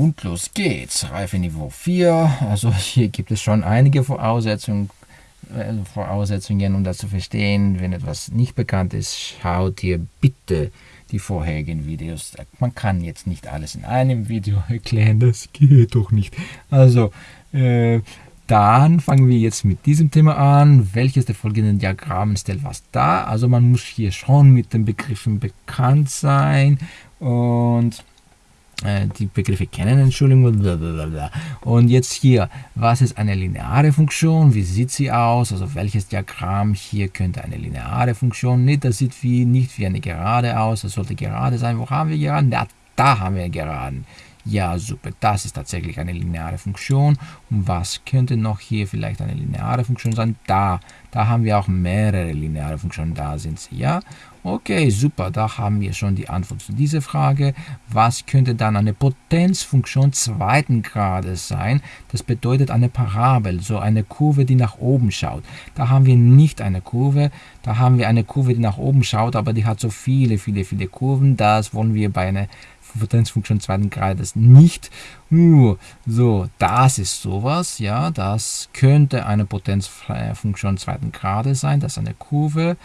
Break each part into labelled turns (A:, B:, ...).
A: Und los geht's. Reife Niveau 4. Also hier gibt es schon einige Voraussetzungen, äh, Voraussetzungen, um das zu verstehen. Wenn etwas nicht bekannt ist, schaut hier bitte die vorherigen Videos. Man kann jetzt nicht alles in einem Video erklären, das geht doch nicht. Also, äh, dann fangen wir jetzt mit diesem Thema an. Welches der folgenden Diagramme stellt was dar? Also man muss hier schon mit den Begriffen bekannt sein und die Begriffe kennen, Entschuldigung. Blablabla. Und jetzt hier, was ist eine lineare Funktion? Wie sieht sie aus? Also welches Diagramm hier könnte eine lineare Funktion? Nicht, das sieht wie, nicht wie eine Gerade aus. Das sollte gerade sein. Wo haben wir Geraden? Ja, da haben wir Geraden. Ja, super, das ist tatsächlich eine lineare Funktion. Und was könnte noch hier vielleicht eine lineare Funktion sein? Da, da haben wir auch mehrere lineare Funktionen, da sind sie, ja. Okay, super, da haben wir schon die Antwort zu dieser Frage. Was könnte dann eine Potenzfunktion zweiten Grades sein? Das bedeutet eine Parabel, so eine Kurve, die nach oben schaut. Da haben wir nicht eine Kurve, da haben wir eine Kurve, die nach oben schaut, aber die hat so viele, viele, viele Kurven. Das wollen wir bei einer Potenzfunktion zweiten Grades nicht. So, das ist sowas, ja, das könnte eine Potenzfunktion zweiten Grades sein, das ist eine Kurve,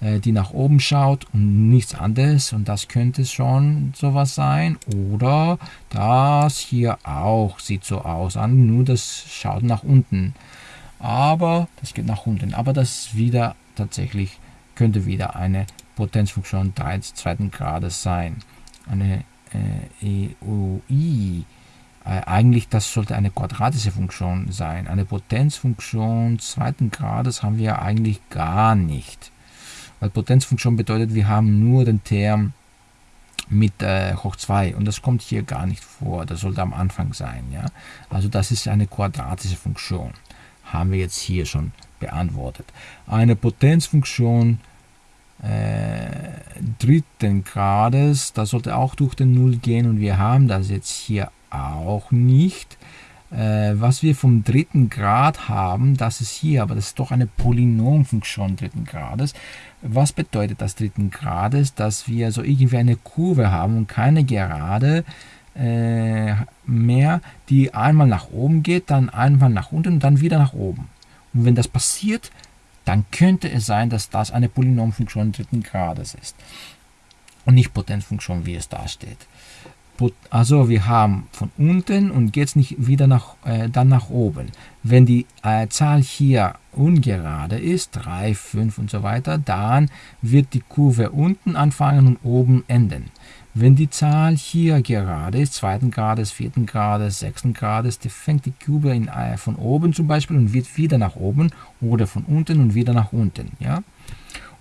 A: äh, die nach oben schaut und nichts anderes. Und das könnte schon sowas sein. Oder das hier auch sieht so aus an, nur das schaut nach unten, aber das geht nach unten, aber das wieder tatsächlich könnte wieder eine Potenzfunktion zweiten Grades sein, eine äh, EOI, äh, eigentlich das sollte eine quadratische Funktion sein. Eine Potenzfunktion zweiten Grades haben wir eigentlich gar nicht. Weil Potenzfunktion bedeutet, wir haben nur den Term mit äh, hoch 2 und das kommt hier gar nicht vor. Das sollte am Anfang sein. Ja? Also das ist eine quadratische Funktion. Haben wir jetzt hier schon beantwortet. Eine Potenzfunktion äh, dritten Grades, das sollte auch durch den Null gehen und wir haben das jetzt hier auch nicht. Äh, was wir vom dritten Grad haben, das ist hier, aber das ist doch eine Polynomfunktion dritten Grades. Was bedeutet das dritten Grades? Dass wir so irgendwie eine Kurve haben und keine Gerade äh, mehr, die einmal nach oben geht, dann einmal nach unten und dann wieder nach oben. Und wenn das passiert, dann könnte es sein, dass das eine Polynomfunktion dritten Grades ist und nicht Potenzfunktion, wie es da steht. Also wir haben von unten und geht es nicht wieder nach, äh, dann nach oben. Wenn die äh, Zahl hier ungerade ist, 3, 5 und so weiter, dann wird die Kurve unten anfangen und oben enden. Wenn die Zahl hier gerade ist, zweiten Grades, vierten Grades, sechsten Grades, die fängt die Kube in, äh, von oben zum Beispiel und wird wieder nach oben oder von unten und wieder nach unten. Ja?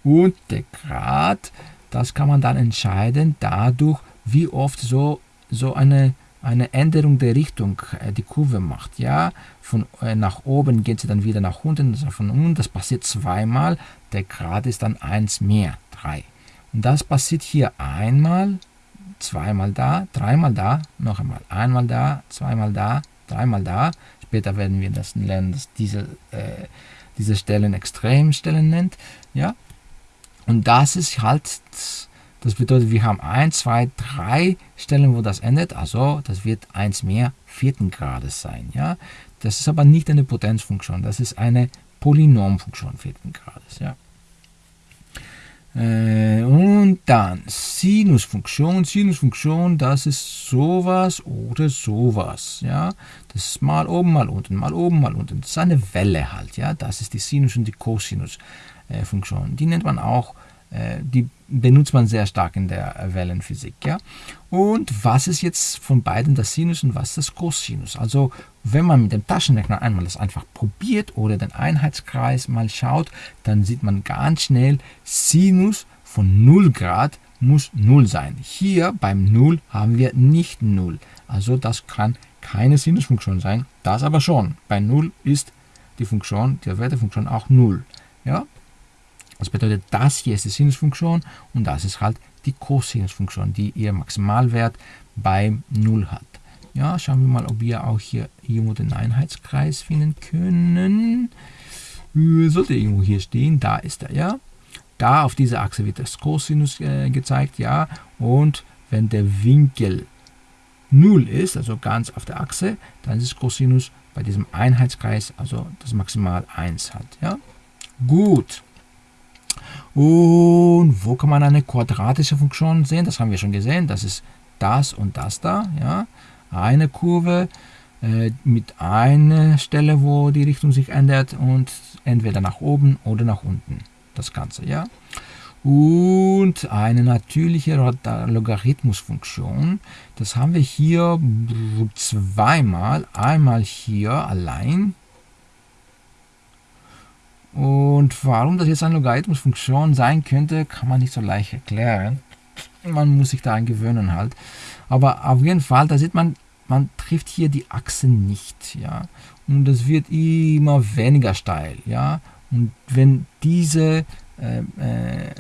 A: Und der Grad, das kann man dann entscheiden dadurch, wie oft so, so eine, eine Änderung der Richtung äh, die Kurve macht. Ja? Von äh, nach oben geht sie dann wieder nach unten, also von unten, das passiert zweimal, der Grad ist dann 1 mehr, 3. Und das passiert hier einmal, zweimal da, dreimal da, noch einmal, einmal da, zweimal da, dreimal da. Später werden wir das lernen, dass diese, äh, diese Stellen Extremstellen nennt. Ja? Und das ist halt, das bedeutet, wir haben 1, 2, 3 Stellen, wo das endet. Also das wird 1 mehr vierten Grades sein. Ja? Das ist aber nicht eine Potenzfunktion, das ist eine Polynomfunktion vierten Grades. Ja? Äh, und dann Sinusfunktion. Sinusfunktion, das ist sowas oder sowas. Ja, das ist mal oben, mal unten, mal oben, mal unten. Das ist eine Welle halt. Ja, das ist die Sinus- und die Cosinusfunktion. Die nennt man auch äh, die benutzt man sehr stark in der Wellenphysik. Ja? Und was ist jetzt von beiden das Sinus und was das Cosinus? Also wenn man mit dem Taschenrechner einmal das einfach probiert oder den Einheitskreis mal schaut, dann sieht man ganz schnell, Sinus von 0 Grad muss 0 sein. Hier beim 0 haben wir nicht 0. Also das kann keine Sinusfunktion sein. Das aber schon. Bei 0 ist die Funktion, die Wertefunktion auch 0. Ja? Das bedeutet, das hier ist die Sinusfunktion und das ist halt die Cosinusfunktion, die ihr Maximalwert bei 0 hat. Ja, schauen wir mal, ob wir auch hier irgendwo den Einheitskreis finden können. Äh, sollte irgendwo hier stehen, da ist er, ja. Da auf dieser Achse wird das Cosinus äh, gezeigt, ja. Und wenn der Winkel 0 ist, also ganz auf der Achse, dann ist Cosinus bei diesem Einheitskreis, also das Maximal 1 hat. Ja? Gut. Und wo kann man eine quadratische Funktion sehen? Das haben wir schon gesehen. Das ist das und das da. Ja? Eine Kurve äh, mit einer Stelle, wo die Richtung sich ändert und entweder nach oben oder nach unten. Das Ganze. Ja? und eine natürliche Logarithmusfunktion. Das haben wir hier zweimal. Einmal hier allein. Und warum das jetzt eine Logarithmusfunktion sein könnte, kann man nicht so leicht erklären. Man muss sich daran gewöhnen halt. Aber auf jeden Fall, da sieht man, man trifft hier die Achse nicht. Ja? Und es wird immer weniger steil. Ja? Und wenn diese äh, äh,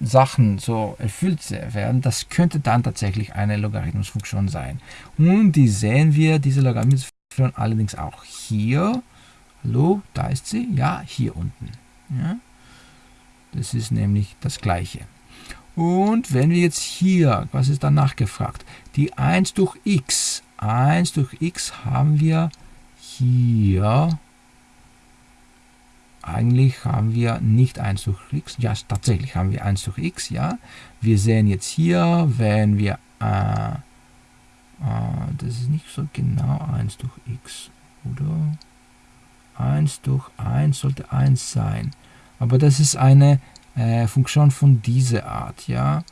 A: Sachen so erfüllt werden, das könnte dann tatsächlich eine Logarithmusfunktion sein. Und die sehen wir, diese Logarithmusfunktion allerdings auch hier. Hallo, da ist sie. Ja, hier unten. Ja? Das ist nämlich das gleiche. Und wenn wir jetzt hier, was ist danach gefragt? Die 1 durch x. 1 durch x haben wir hier eigentlich haben wir nicht 1 durch x, ja tatsächlich haben wir 1 durch x, ja. Wir sehen jetzt hier, wenn wir, äh, äh, das ist nicht so genau 1 durch x, oder? 1 durch 1 sollte 1 sein. Aber das ist eine äh, Funktion von dieser Art, ja.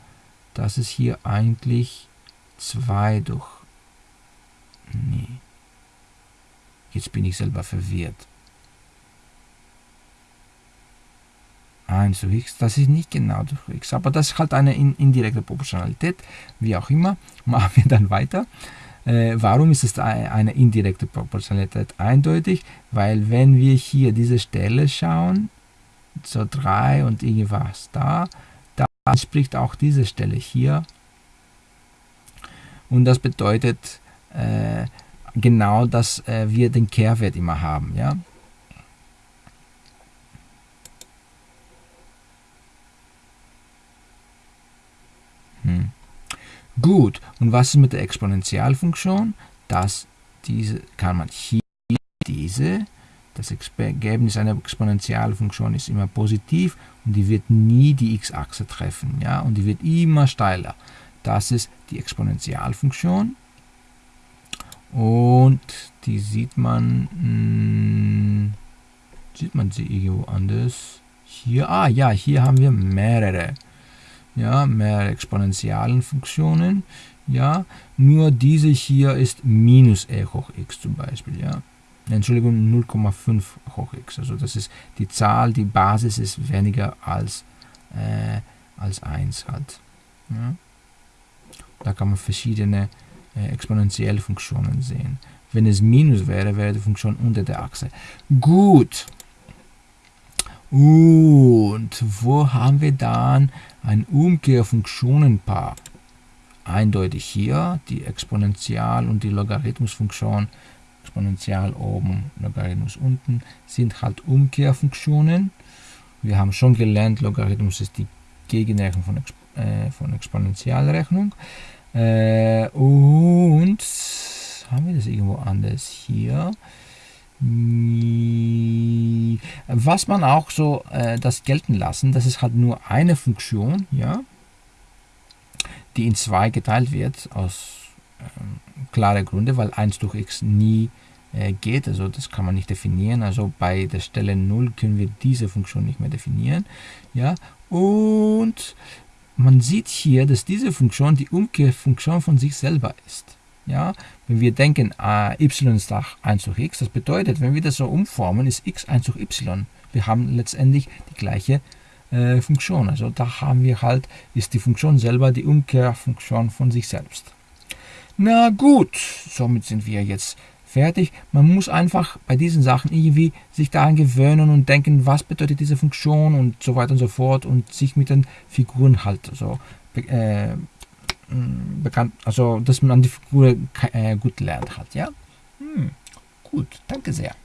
A: Das ist hier eigentlich 2 durch, nee. Jetzt bin ich selber verwirrt. 1 durch x, das ist nicht genau durch x, aber das ist halt eine indirekte Proportionalität, wie auch immer, machen wir dann weiter. Äh, warum ist es eine indirekte Proportionalität eindeutig? Weil wenn wir hier diese Stelle schauen, so 3 und irgendwas da, da spricht auch diese Stelle hier und das bedeutet äh, genau, dass äh, wir den Kehrwert immer haben. Ja? Gut, und was ist mit der Exponentialfunktion? Das, diese kann man hier, diese, das Ergebnis einer Exponentialfunktion ist immer positiv und die wird nie die x-Achse treffen, ja, und die wird immer steiler. Das ist die Exponentialfunktion und die sieht man, mh, hm, sieht man sie irgendwo anders? Hier, ah ja, hier haben wir mehrere ja, mehr exponentiellen Funktionen, ja, nur diese hier ist minus e hoch x zum Beispiel, ja. Entschuldigung, 0,5 hoch x, also das ist die Zahl, die Basis ist weniger als, äh, als 1 halt. Ja. Da kann man verschiedene äh, exponentielle Funktionen sehen. Wenn es Minus wäre, wäre die Funktion unter der Achse. Gut. Und wo haben wir dann ein Umkehrfunktionenpaar? Eindeutig hier die Exponential- und die Logarithmusfunktion, Exponential oben, Logarithmus unten, sind halt Umkehrfunktionen. Wir haben schon gelernt, Logarithmus ist die Gegenrechnung von, äh, von Exponentialrechnung. Äh, und haben wir das irgendwo anders hier? Was man auch so äh, das gelten lassen, das ist halt nur eine Funktion, ja, die in zwei geteilt wird, aus äh, klaren Gründen, weil 1 durch x nie äh, geht, also das kann man nicht definieren, also bei der Stelle 0 können wir diese Funktion nicht mehr definieren, ja, und man sieht hier, dass diese Funktion die Umkehrfunktion von sich selber ist. Ja, wenn wir denken, äh, y ist auch 1 durch x, das bedeutet, wenn wir das so umformen, ist x 1 durch y. Wir haben letztendlich die gleiche äh, Funktion. Also da haben wir halt, ist die Funktion selber die Umkehrfunktion von sich selbst. Na gut, somit sind wir jetzt fertig. Man muss einfach bei diesen Sachen irgendwie sich daran gewöhnen und denken, was bedeutet diese Funktion und so weiter und so fort und sich mit den Figuren halt so äh, Mm, bekannt, also dass man die Figur äh, gut lernt hat, ja? Hm, gut, danke sehr.